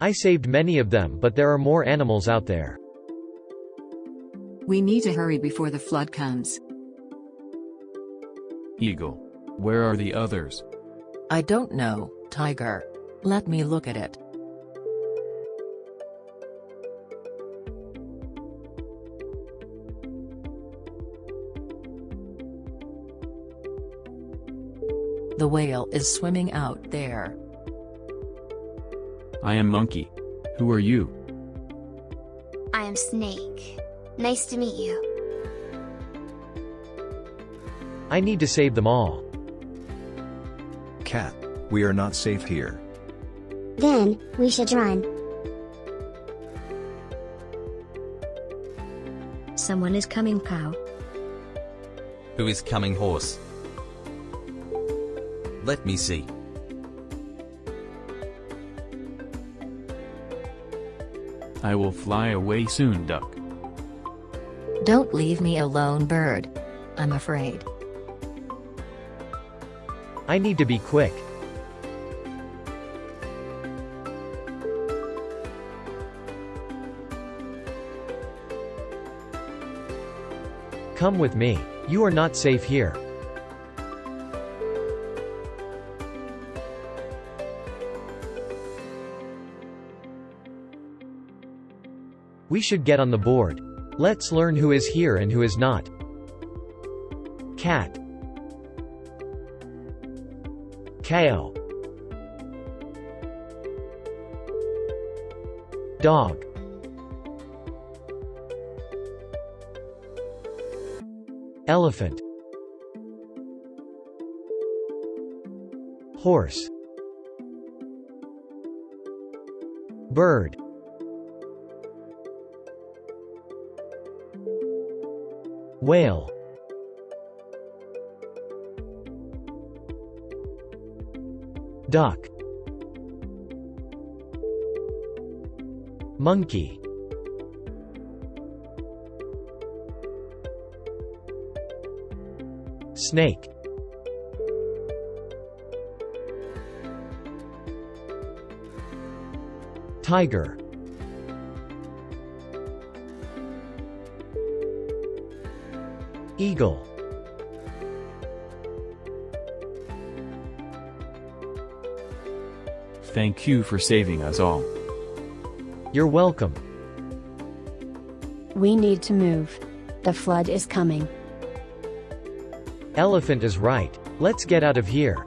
I saved many of them but there are more animals out there. We need to hurry before the flood comes. Eagle. Where are the others? I don't know, Tiger. Let me look at it. The whale is swimming out there. I am Monkey. Who are you? I am Snake. Nice to meet you. I need to save them all. Cat, we are not safe here. Then, we should run. Someone is coming, cow. Who is coming horse? Let me see. I will fly away soon, duck. Don't leave me alone, bird. I'm afraid. I need to be quick. Come with me. You are not safe here. We should get on the board. Let's learn who is here and who is not. Cat. Cow Dog. Elephant. Horse. Bird Whale. Duck. Monkey. Snake. Tiger Eagle Thank you for saving us all. You're welcome. We need to move. The flood is coming. Elephant is right. Let's get out of here.